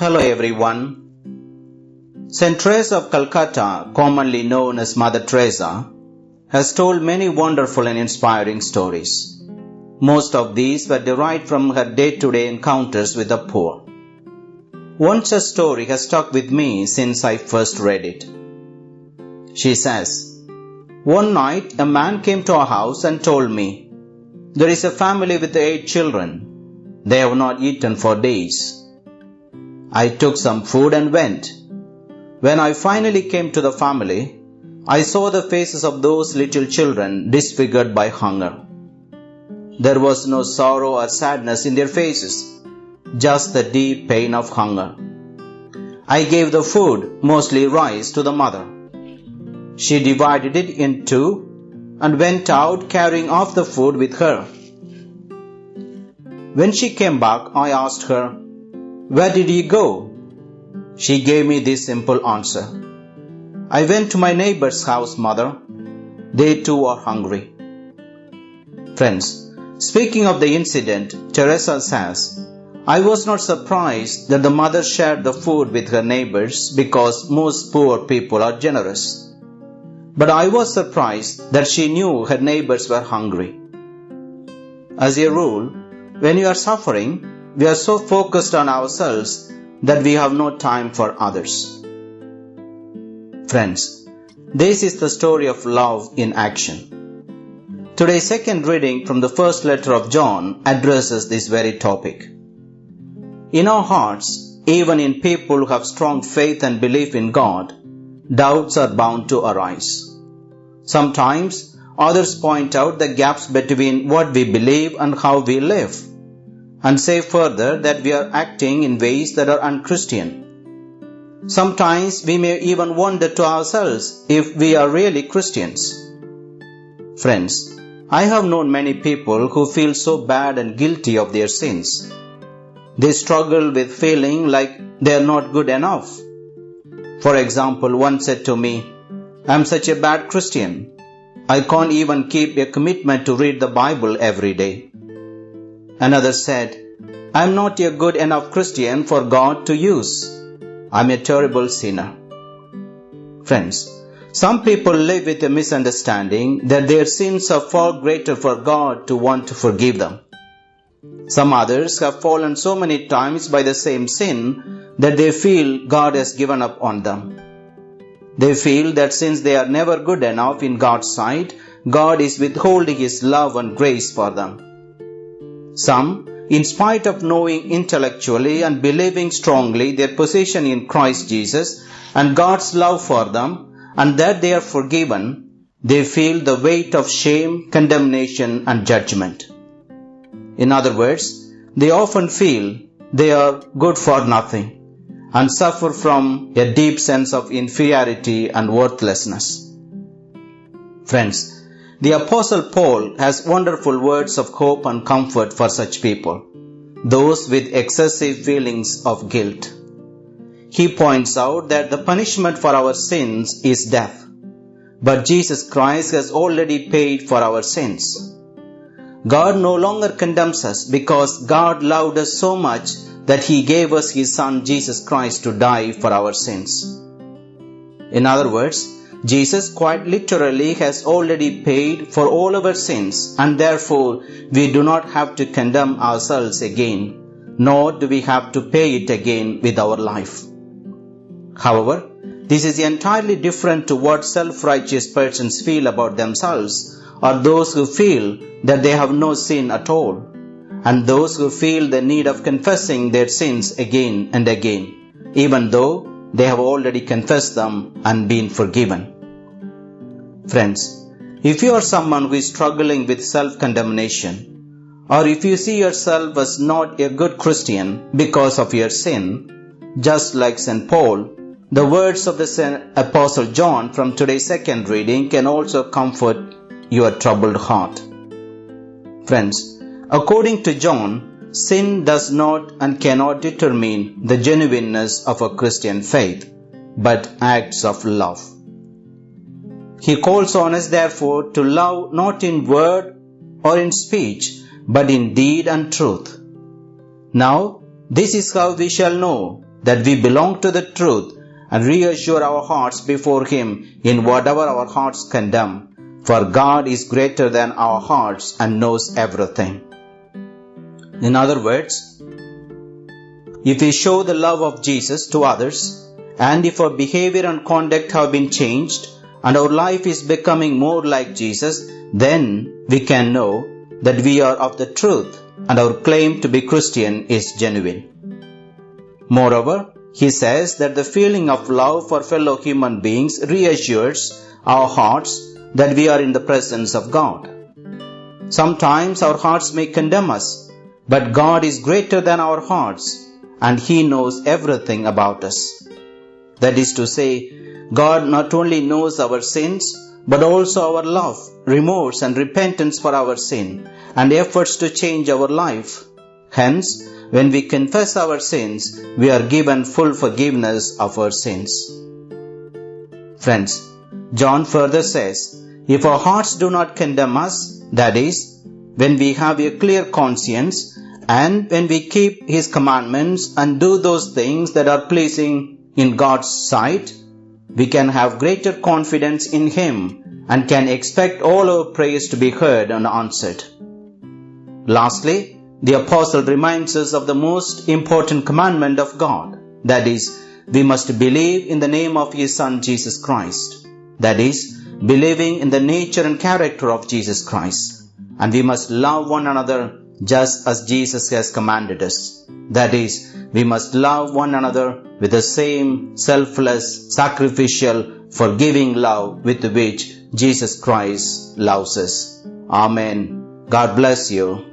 Hello everyone. St. Teresa of Calcutta, commonly known as Mother Teresa, has told many wonderful and inspiring stories. Most of these were derived from her day-to-day encounters with the poor. One such story has stuck with me since I first read it. She says, One night a man came to our house and told me, There is a family with eight children. They have not eaten for days. I took some food and went. When I finally came to the family, I saw the faces of those little children disfigured by hunger. There was no sorrow or sadness in their faces, just the deep pain of hunger. I gave the food, mostly rice, to the mother. She divided it in two and went out carrying off the food with her. When she came back, I asked her, where did you go? She gave me this simple answer. I went to my neighbor's house, mother. They too are hungry. Friends, speaking of the incident, Teresa says, I was not surprised that the mother shared the food with her neighbors because most poor people are generous. But I was surprised that she knew her neighbors were hungry. As a rule, when you are suffering, we are so focused on ourselves that we have no time for others. Friends, this is the story of love in action. Today's second reading from the first letter of John addresses this very topic. In our hearts, even in people who have strong faith and belief in God, doubts are bound to arise. Sometimes others point out the gaps between what we believe and how we live and say further that we are acting in ways that are unchristian. Sometimes we may even wonder to ourselves if we are really Christians. Friends, I have known many people who feel so bad and guilty of their sins. They struggle with feeling like they are not good enough. For example, one said to me, I'm such a bad Christian. I can't even keep a commitment to read the Bible every day. Another said, I'm not a good enough Christian for God to use. I'm a terrible sinner. Friends, some people live with a misunderstanding that their sins are far greater for God to want to forgive them. Some others have fallen so many times by the same sin that they feel God has given up on them. They feel that since they are never good enough in God's sight, God is withholding His love and grace for them. Some, in spite of knowing intellectually and believing strongly their position in Christ Jesus and God's love for them and that they are forgiven, they feel the weight of shame, condemnation and judgment. In other words, they often feel they are good for nothing and suffer from a deep sense of inferiority and worthlessness. Friends, the Apostle Paul has wonderful words of hope and comfort for such people, those with excessive feelings of guilt. He points out that the punishment for our sins is death, but Jesus Christ has already paid for our sins. God no longer condemns us because God loved us so much that He gave us His Son Jesus Christ to die for our sins. In other words, Jesus quite literally has already paid for all our sins and therefore we do not have to condemn ourselves again, nor do we have to pay it again with our life. However, this is entirely different to what self-righteous persons feel about themselves or those who feel that they have no sin at all and those who feel the need of confessing their sins again and again, even though they have already confessed them and been forgiven. Friends, if you are someone who is struggling with self-condemnation, or if you see yourself as not a good Christian because of your sin, just like St. Paul, the words of the Apostle John from today's second reading can also comfort your troubled heart. Friends, according to John, sin does not and cannot determine the genuineness of a Christian faith, but acts of love. He calls on us therefore to love not in word or in speech, but in deed and truth. Now, this is how we shall know that we belong to the truth and reassure our hearts before Him in whatever our hearts condemn, for God is greater than our hearts and knows everything. In other words, if we show the love of Jesus to others, and if our behavior and conduct have been changed, and our life is becoming more like Jesus, then we can know that we are of the truth and our claim to be Christian is genuine. Moreover, he says that the feeling of love for fellow human beings reassures our hearts that we are in the presence of God. Sometimes our hearts may condemn us, but God is greater than our hearts and He knows everything about us. That is to say, God not only knows our sins, but also our love, remorse, and repentance for our sin, and efforts to change our life. Hence, when we confess our sins, we are given full forgiveness of our sins. Friends, John further says, if our hearts do not condemn us, that is, when we have a clear conscience, and when we keep His commandments and do those things that are pleasing in God's sight, we can have greater confidence in Him and can expect all our prayers to be heard and answered. Lastly, the apostle reminds us of the most important commandment of God. That is, we must believe in the name of His Son Jesus Christ. That is, believing in the nature and character of Jesus Christ. And we must love one another just as Jesus has commanded us. That is, we must love one another with the same selfless, sacrificial, forgiving love with which Jesus Christ loves us. Amen. God bless you.